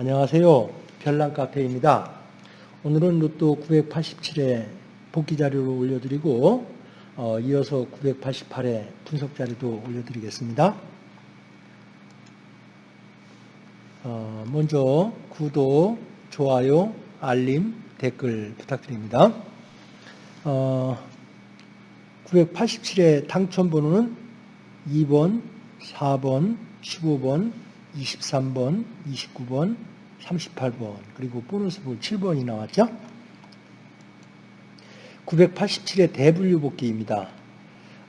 안녕하세요. 별난 카페입니다. 오늘은 로또 987회 복귀 자료를 올려드리고 어, 이어서 988회 분석 자료도 올려드리겠습니다. 어, 먼저 구독, 좋아요, 알림, 댓글 부탁드립니다. 어, 987회 당첨번호는 2번, 4번, 15번, 23번, 29번, 38번, 그리고 보너스 볼 7번이 나왔죠. 987의 대분류 복귀입니다.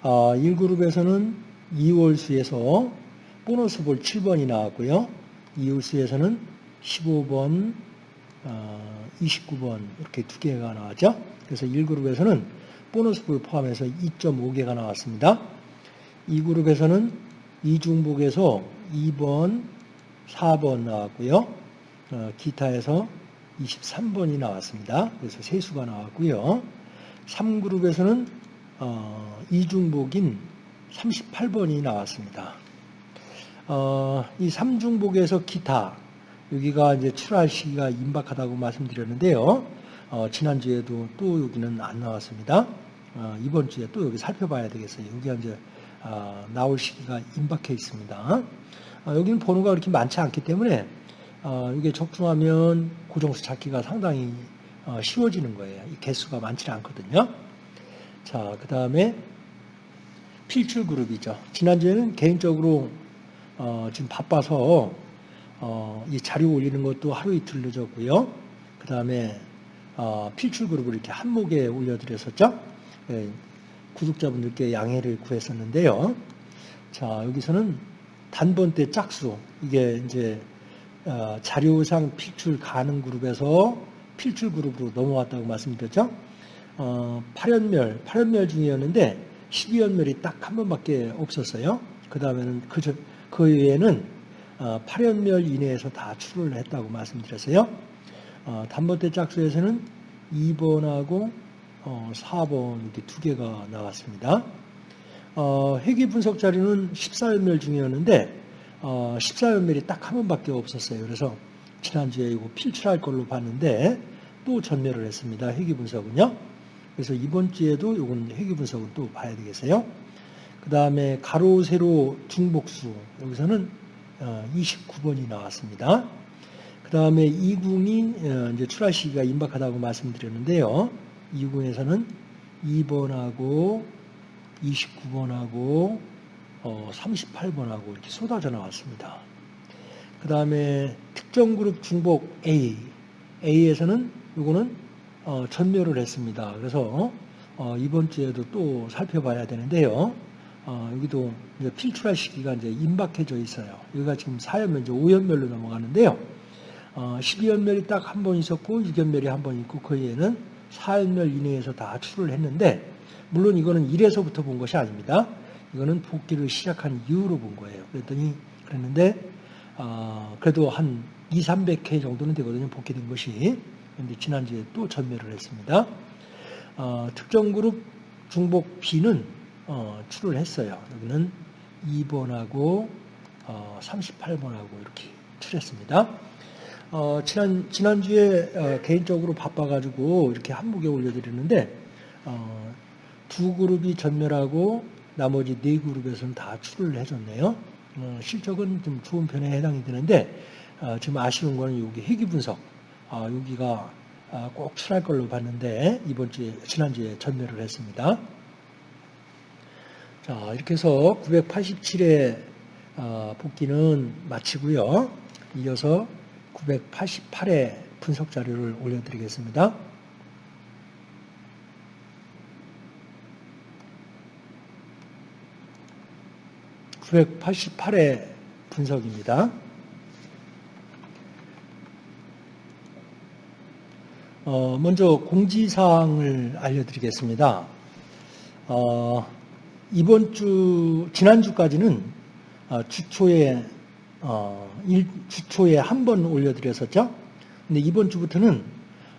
어, 1그룹에서는 2월수에서 보너스 볼 7번이 나왔고요. 2월수에서는 15번, 어, 29번 이렇게 두 개가 나왔죠. 그래서 1그룹에서는 보너스 볼 포함해서 2.5개가 나왔습니다. 2그룹에서는 이중복에서 2번, 4번 나왔고요. 어, 기타에서 23번이 나왔습니다. 그래서 세수가 나왔고요. 3그룹에서는 어, 이중복인 38번이 나왔습니다. 어, 이 3중복에서 기타 여기가 이제 출할 시기가 임박하다고 말씀드렸는데요. 어, 지난주에도 또 여기는 안 나왔습니다. 어, 이번 주에 또 여기 살펴봐야 되겠어요. 여기가 이제 어, 나올 시기가 임박해 있습니다. 어, 여기는 번호가 그렇게 많지 않기 때문에 어, 이게 적중하면 고정수 찾기가 상당히 어, 쉬워지는 거예요. 이 개수가 많지 않거든요. 자, 그 다음에 필출 그룹이죠. 지난주에는 개인적으로 어, 지금 바빠서 어, 이 자료 올리는 것도 하루 이틀 늦었고요. 그 다음에 어, 필출 그룹을 이렇게 한목에 올려드렸었죠. 예, 구독자분들께 양해를 구했었는데요. 자, 여기서는 단번대 짝수 이게 이제 어, 자료상 필출 가능 그룹에서 필출 그룹으로 넘어왔다고 말씀드렸죠. 어, 8연멸, 8연멸 중이었는데 12연멸이 딱 한 번밖에 없었어요. 그 다음에는 그, 그 외에는 어, 8연멸 이내에서 다 출을 했다고 말씀드렸어요. 어, 단번대 짝수에서는 2번하고 어, 4번 이렇게 두 개가 나왔습니다. 어, 회귀 분석 자료는 14연멸 중이었는데 어, 14연멸이 딱 한 번밖에 없었어요. 그래서 지난주에 이거 필출할 걸로 봤는데 또 전멸을 했습니다. 회귀 분석은요. 그래서 이번 주에도 이건 회귀 분석을 또 봐야 되겠어요. 그 다음에 가로, 세로, 중복수 여기서는 29번이 어, 나왔습니다. 그 다음에 이궁이 어, 이제 출하 시기가 임박하다고 말씀드렸는데요. 이궁에서는 2번하고 29번하고 38번하고 어, 이렇게 쏟아져 나왔습니다. 그 다음에 특정 그룹 중복 A, A에서는 이거는 어, 전멸을 했습니다. 그래서 어, 이번 주에도 또 살펴봐야 되는데요. 어, 여기도 필출할 시기가 이제 임박해져 있어요. 여기가 지금 4연멸, 이제 5연멸로 넘어가는데요. 12연멸이 딱 한 번 있었고 6연멸이 한 번 있고 그 외에는 4연멸 이내에서 다 출을 했는데 물론 이거는 1에서부터 본 것이 아닙니다. 이거는 복귀를 시작한 이후로 본 거예요. 그랬더니 그랬는데 어, 그래도 한 2, 300회 정도는 되거든요. 복귀된 것이. 그런데 지난주에 또 전멸을 했습니다. 어, 특정 그룹 중복 B는 어, 출을 했어요. 여기는 2번하고 38번하고 어, 이렇게 출했습니다. 어, 지난, 지난주에 어, 개인적으로 바빠가지고 이렇게 한목에 올려드렸는데 두 그룹이 전멸하고 나머지 네 그룹에서는 다 출을 해줬네요. 어, 실적은 좀 좋은 편에 해당이 되는데 어, 지금 아쉬운 거는 여기 회귀 분석 어, 여기가 어, 꼭 출할 걸로 봤는데 이번 주에 지난주에 전멸을 했습니다. 자 이렇게 해서 987회 어, 복귀는 마치고요. 이어서 988회 분석 자료를 올려드리겠습니다. 988회 분석입니다. 어, 먼저 공지사항을 알려드리겠습니다. 어, 이번 주, 지난주까지는 어, 주초에, 어, 일, 주초에 한 번 올려드렸었죠. 근데 이번 주부터는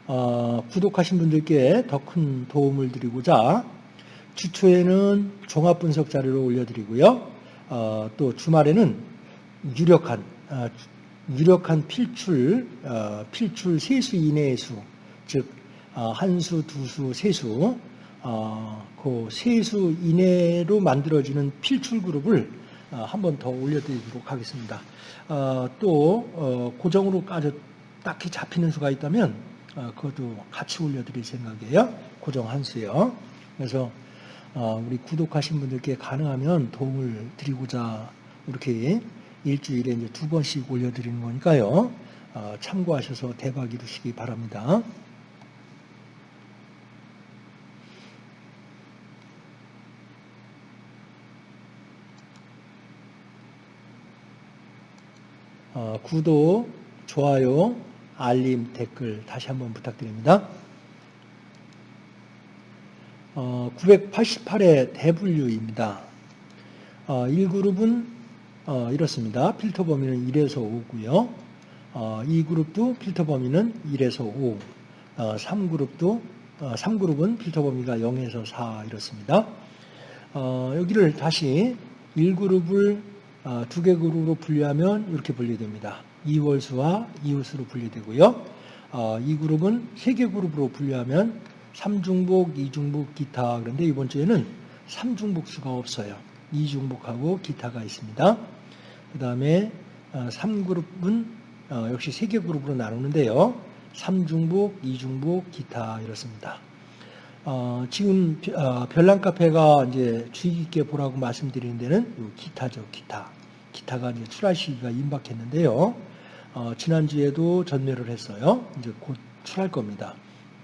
어, 구독하신 분들께 더 큰 도움을 드리고자 주초에는 종합분석 자료를 올려드리고요. 어, 또 주말에는 유력한 어, 유력한 필출, 어, 필출 세수 이내의 수, 즉 어, 한수, 두수, 세수, 어, 그 세수 이내로 만들어지는 필출 그룹을 어, 한 번 더 올려드리도록 하겠습니다. 어, 또 어, 고정으로 까져 딱히 잡히는 수가 있다면 어, 그것도 같이 올려드릴 생각이에요. 고정 한 수요. 그래서 어, 우리 구독하신 분들께 가능하면 도움을 드리고자 이렇게 일주일에 이제 두 번씩 올려드리는 거니까요. 어, 참고하셔서 대박 이루시기 바랍니다. 어, 구독, 좋아요, 알림, 댓글 다시 한번 부탁드립니다. 어, 988의 대분류입니다. 어, 1그룹은 어, 이렇습니다. 필터 범위는 1에서 5고요. 어, 2그룹도 필터 범위는 1에서 5. 어, 3그룹도 어, 3그룹은 필터 범위가 0에서 4 이렇습니다. 어, 여기를 다시 1그룹을 어, 두 개 그룹으로 분류하면 이렇게 분류됩니다. 2월수와 이월수로 분류되고요. 어, 이 그룹은 세 개 그룹으로 분류하면 3중복, 2중복, 기타. 그런데 이번 주에는 3중복수가 없어요. 2중복하고 기타가 있습니다. 그 다음에 3그룹은 어, 역시 세 개 그룹으로 나누는데요. 3중복, 2중복, 기타 이렇습니다. 어, 지금 어, 별난 카페가 이제 주의 깊게 보라고 말씀드리는 데는 기타죠, 기타. 기타가 이제 출할 시기가 임박했는데요. 어, 지난주에도 전멸을 했어요. 이제 곧 출할 겁니다.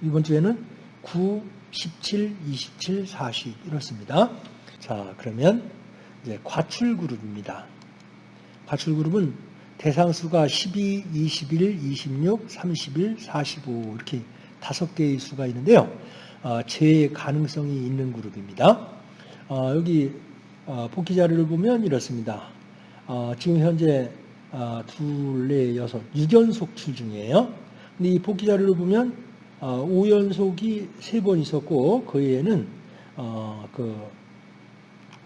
이번 주에는 9, 17, 27, 40 이렇습니다. 자, 그러면 이제 과출 그룹입니다. 과출 그룹은 대상수가 12, 21, 26, 31, 45 이렇게 다섯 개의 수가 있는데요. 어, 제 가능성이 있는 그룹입니다. 어, 여기 어, 복귀 자료를 보면 이렇습니다. 어, 지금 현재 어, 둘, 넷, 여섯, 6연속 출 중이에요. 근데 이 복귀 자료를 보면 어, 5연속이 세번 있었고 그 외에는 어, 그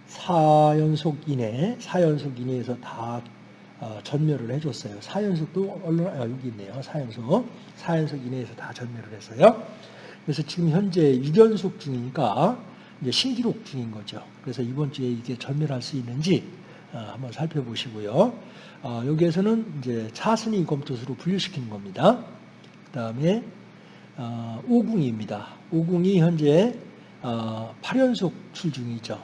4연속 이내, 4연속 이내에서 다 어, 전멸을 해줬어요. 4연속도 얼른 아, 여기 있네요. 4연속, 4연속 이내에서 다 전멸을 했어요. 그래서 지금 현재 6연속 중이니까 이제 신기록 중인 거죠. 그래서 이번 주에 이게 전멸할 수 있는지 어, 한번 살펴보시고요. 어, 여기에서는 이제 차순위 검토수로 분류시키는 겁니다. 그 다음에 어, 오궁입니다. 오궁이 현재 8연속 출 중이죠.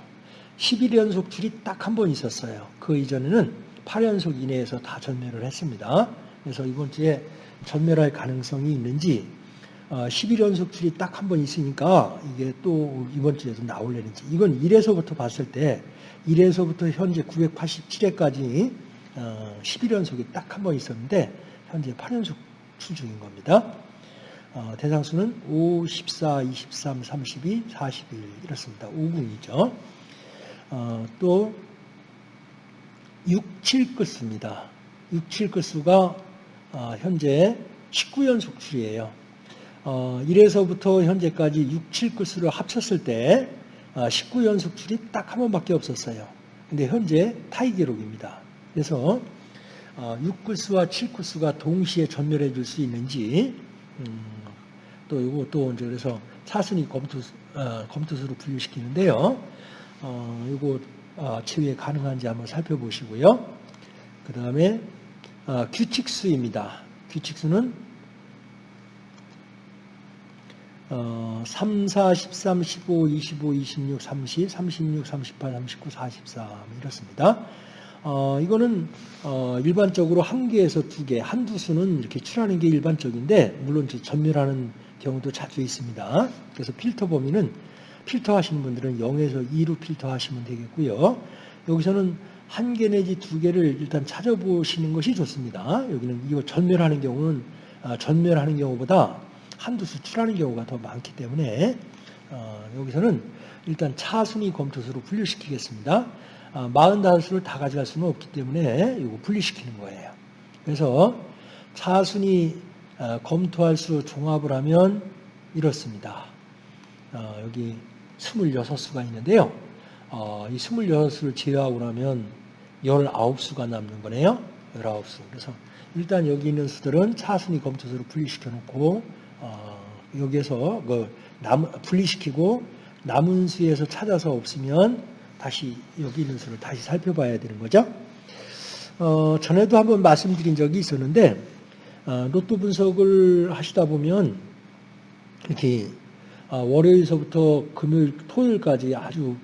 11연속 출이 딱 한 번 있었어요. 그 이전에는 8연속 이내에서 다 전멸을 했습니다. 그래서 이번 주에 전멸할 가능성이 있는지 11연속 출이 딱 한 번 있으니까 이게 또 이번 주에도 나올려는지 이건 1에서부터 봤을 때 1에서부터 현재 987회까지 11연속이 딱 한 번 있었는데 현재 8연속 출 중인 겁니다. 어, 대상수는 5, 14, 23, 32, 41 이렇습니다. 5궁이죠. 어, 또 6, 7끝수입니다. 6, 7끝수가 어, 현재 19연속 출이에요. 어, 1에서부터 현재까지 6, 7끝수를 합쳤을 때 19연속 출이 딱한 번밖에 없었어요. 근데 현재 타이 기록입니다. 그래서 6구수와 어, 7구수가 동시에 전멸해 줄 수 있는지 음, 또또 이제 그래서 사순위 검투 어, 검투수로 분류시키는데요. 어, 이거 어, 치유에 가능한지 한번 살펴보시고요. 그 다음에 어, 규칙수입니다. 규칙수는 어, 3, 4, 13, 15, 25, 26, 30, 36, 38, 39, 43 이렇습니다. 어, 이거는 어, 일반적으로 한 개에서 두 개, 한두 수는 이렇게 출하는 게 일반적인데 물론 전멸하는 경우도 자주 있습니다. 그래서 필터 범위는 필터 하시는 분들은 0에서 2로 필터 하시면 되겠고요. 여기서는 한 개 내지 두 개를 일단 찾아보시는 것이 좋습니다. 여기는 이거 전멸하는 경우는 아, 전멸하는 경우보다 한두 수출하는 경우가 더 많기 때문에 어, 여기서는 일단 차순위 검토수로 분류시키겠습니다. 45수를 아, 다 가져갈 수는 없기 때문에 이거 분리시키는 거예요. 그래서 차순위 아, 검토할 수 종합을 하면 이렇습니다. 어, 여기 26수가 있는데요. 어, 이 26수를 제외하고 나면 19수가 남는 거네요. 19수. 그래서 일단 여기 있는 수들은 차순위 검토수로 분리시켜 놓고 어, 여기에서 그 남, 분리시키고 남은 수에서 찾아서 없으면 다시 여기 있는 수를 다시 살펴봐야 되는 거죠. 어, 전에도 한번 말씀드린 적이 있었는데 어, 로또 분석을 하시다 보면 이렇게 어, 월요일서부터 금요일, 토요일까지 아주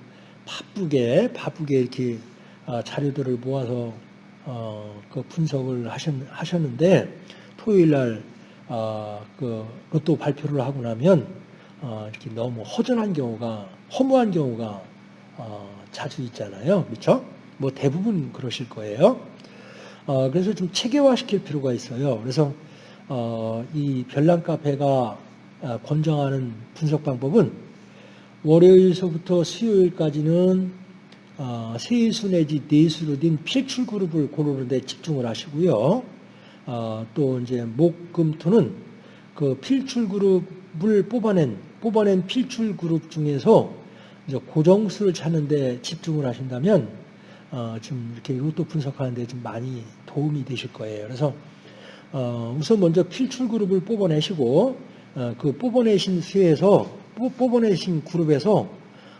바쁘게 바쁘게 이렇게 어, 자료들을 모아서 어, 그 분석을 하셨, 하셨 는데 토요일 날 어, 그 로또 발표를 하고 나면 어, 이렇게 너무 허전한 경우가 허무한 경우가 어, 자주 있잖아요, 그렇죠? 뭐 대부분 그러실 거예요. 어, 그래서 좀 체계화시킬 필요가 있어요. 그래서 어, 이 별난 카페가 어, 권장하는 분석 방법은 월요일서부터 수요일까지는 어, 세수 내지 네수로 된 필출 그룹을 고르는 데 집중을 하시고요. 어, 또 이제 목금토는 그 필출 그룹을 뽑아낸 뽑아낸 필출 그룹 중에서 이제 고정수를 찾는데 집중을 하신다면 어, 좀 이렇게 로또 분석하는데 좀 많이 도움이 되실 거예요. 그래서 어, 우선 먼저 필출 그룹을 뽑아내시고 어, 그 뽑아내신 수에서 뽑아내신 그룹에서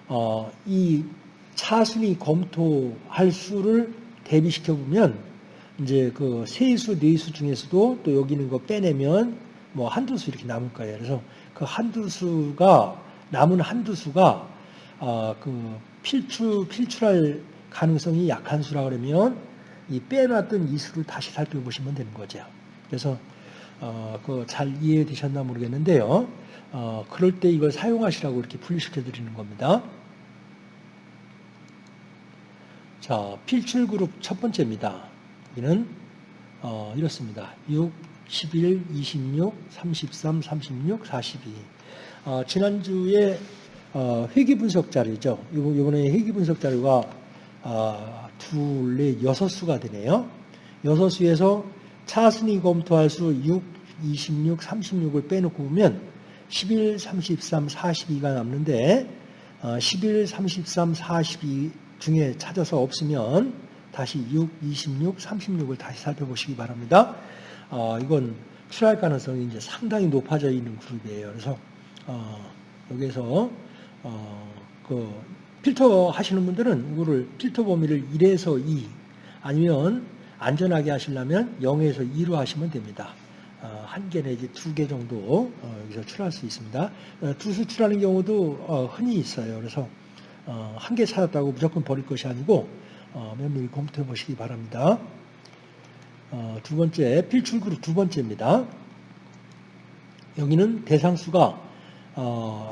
어, 이 차순위 검토할 수를 대비시켜 보면 이제 그 세수, 네수 중에서도 또 여기 있는 거 빼내면 뭐 한두 수 이렇게 남을 거예요. 그래서 그 한두 수가 남은 한두 수가 어, 그 필출 필출할 가능성이 약한 수라 그러면 이 빼놨던 이 수를 다시 살펴보시면 되는 거죠. 그래서 어, 그 잘 이해되셨나 모르겠는데요. 어, 그럴 때 이걸 사용하시라고 이렇게 분리시켜 드리는 겁니다. 자, 필출 그룹 첫 번째입니다. 여기는 어, 이렇습니다. 6, 11, 26, 33, 36, 42. 어, 지난주에 어, 회기 분석 자료죠. 이번에 회기 분석 자료가 어, 둘, 넷, 여섯 수가 되네요. 여섯 수에서 차순위 검토할 수 6, 26, 36을 빼놓고 보면 11, 33, 42가 남는데 11, 33, 42 중에 찾아서 없으면 다시 6, 26, 36을 다시 살펴보시기 바랍니다. 어, 이건 출할 가능성이 이제 상당히 높아져 있는 그룹이에요. 그래서 어, 여기서 어, 그 필터 하시는 분들은 이거를 필터 범위를 1에서 2 아니면 안전하게 하시려면 0에서 2로 하시면 됩니다. 어, 한개 내지 두 개 정도 어, 여기서 출할 수 있습니다. 어, 두수 출하는 경우도 흔히 있어요. 그래서 한 개 찾았다고 무조건 버릴 것이 아니고 면밀히 검토해 보시기 바랍니다. 두 번째, 필출 그룹 두 번째입니다. 여기는 대상수가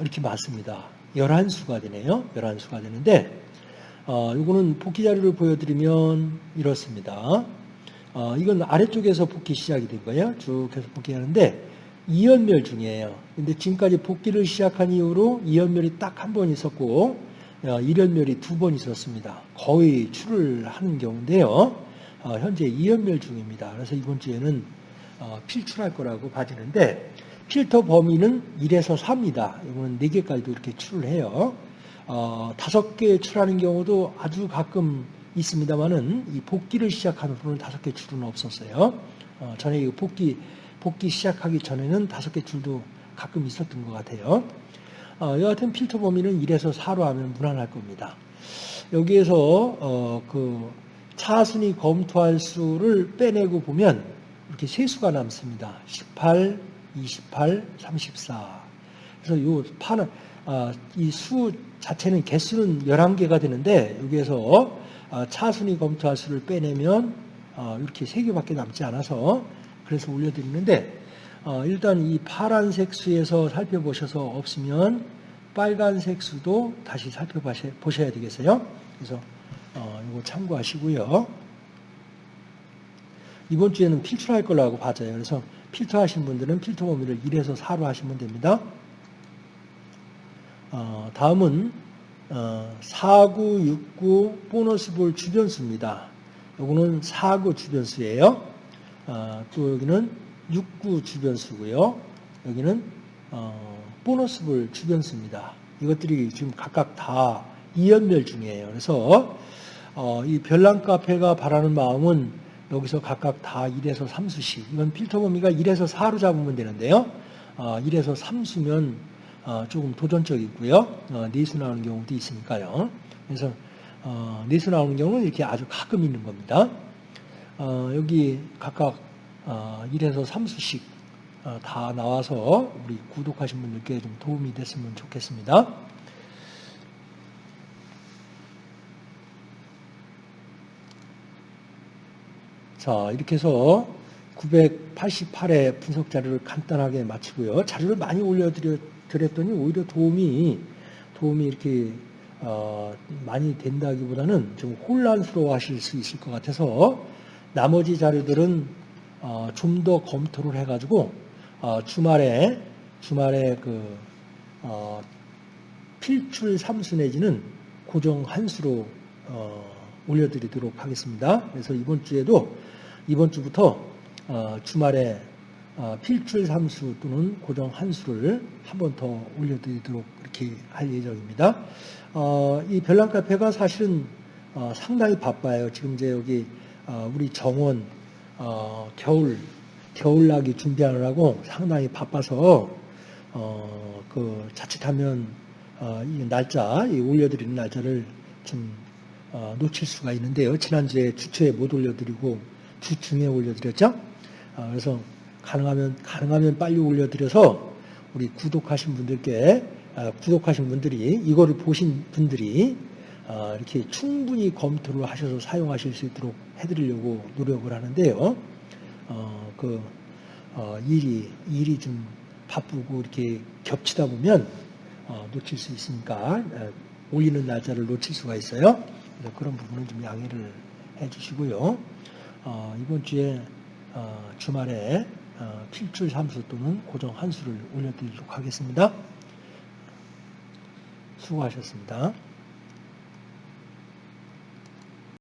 이렇게 많습니다. 11수가 되네요. 11수가 되는데 어, 이거는 복귀 자료를 보여드리면 이렇습니다. 어, 이건 아래쪽에서 복귀 시작이 된 거예요. 쭉 해서 복귀하는데 이연멸 중이에요. 근데 지금까지 복귀를 시작한 이후로 이연멸이 딱 한 번 있었고 어, 일연멸이 두 번 있었습니다. 거의 출을 하는 경우인데요. 어, 현재 이연멸 중입니다. 그래서 이번 주에는 어, 필출할 거라고 봐지는데 필터 범위는 1에서 4입니다. 이거는 4개까지도 이렇게 출을 해요. 어, 5개 출하는 경우도 아주 가끔 있습니다만은 이 복귀를 시작한 후로는 5개 출은 없었어요. 어, 전에 이 복귀, 복귀 시작하기 전에는 5개 출도 가끔 있었던 것 같아요. 어, 여하튼 필터 범위는 1에서 4로 하면 무난할 겁니다. 여기에서 어, 그 차순위 검토할 수를 빼내고 보면 이렇게 세 수가 남습니다. 18, 28, 34. 그래서 이 파는 아, 이 수 자체는 개수는 11개가 되는데 여기에서 아, 차순위 검토할 수를 빼내면 아, 이렇게 3개밖에 남지 않아서 그래서 올려드리는데 일단 이 파란색 수에서 살펴보셔서 없으면 빨간색 수도 다시 살펴보셔야 되겠어요. 그래서 이거 참고하시고요. 이번 주에는 필출할 거라고 봐져요. 그래서 필터 하신 분들은 필터 범위를 1에서 4로 하시면 됩니다. 어, 다음은 어, 49, 69 보너스 볼 주변수입니다. 요거는 49 주변수예요. 어, 또 여기는 69 주변수고요. 여기는 어, 보너스 볼 주변수입니다. 이것들이 지금 각각 다 이연멸 중이에요. 그래서 어, 이 별난 카페가 바라는 마음은 여기서 각각 다 1에서 3수씩 이건 필터 범위가 1에서 4로 잡으면 되는데요. 어, 1에서 3수면 어, 조금 도전적이고요. 어, 4수 나오는 경우도 있으니까요. 그래서 어, 4수 나오는 경우는 이렇게 아주 가끔 있는 겁니다. 어, 여기 각각 어, 1에서 3수씩 어, 다 나와서 우리 구독하신 분들께 좀 도움이 됐으면 좋겠습니다. 자, 이렇게 해서 988의 분석 자료를 간단하게 마치고요. 자료를 많이 올려드렸더니 오히려 도움이, 도움이 이렇게, 어, 많이 된다기보다는 좀 혼란스러워 하실 수 있을 것 같아서 나머지 자료들은 어, 좀 더 검토를 해가지고 어, 주말에, 주말에 그, 어, 필출 삼수 내지는 고정 한수로 어, 올려드리도록 하겠습니다. 그래서 이번 주에도 이번 주부터 어, 주말에 어, 필출 삼수 또는 고정 한수를 한 번 더 올려드리도록 이렇게 할 예정입니다. 어, 이 별난 카페가 사실은 어, 상당히 바빠요. 지금 이제 여기 어, 우리 정원 어, 겨울 겨울나기 준비하느라고 상당히 바빠서 어, 그 자칫하면 어, 이 날짜 이 올려드리는 날짜를 좀 어, 놓칠 수가 있는데요. 지난주에 주초에 못 올려드리고 주중에 올려드렸죠. 어, 그래서 가능하면 가능하면 빨리 올려드려서 우리 구독하신 분들께 아, 구독하신 분들이 이거를 보신 분들이 어, 이렇게 충분히 검토를 하셔서 사용하실 수 있도록 해드리려고 노력을 하는데요. 어, 그 어, 일이 일이 좀 바쁘고 이렇게 겹치다 보면 어, 놓칠 수 있으니까 어, 올리는 날짜를 놓칠 수가 있어요. 그래서 그런 부분은 좀 양해를 해주시고요. 어, 이번 주에 어, 주말에 어, 필출 함수 또는 고정 한수를 올려드리도록 하겠습니다. 수고하셨습니다.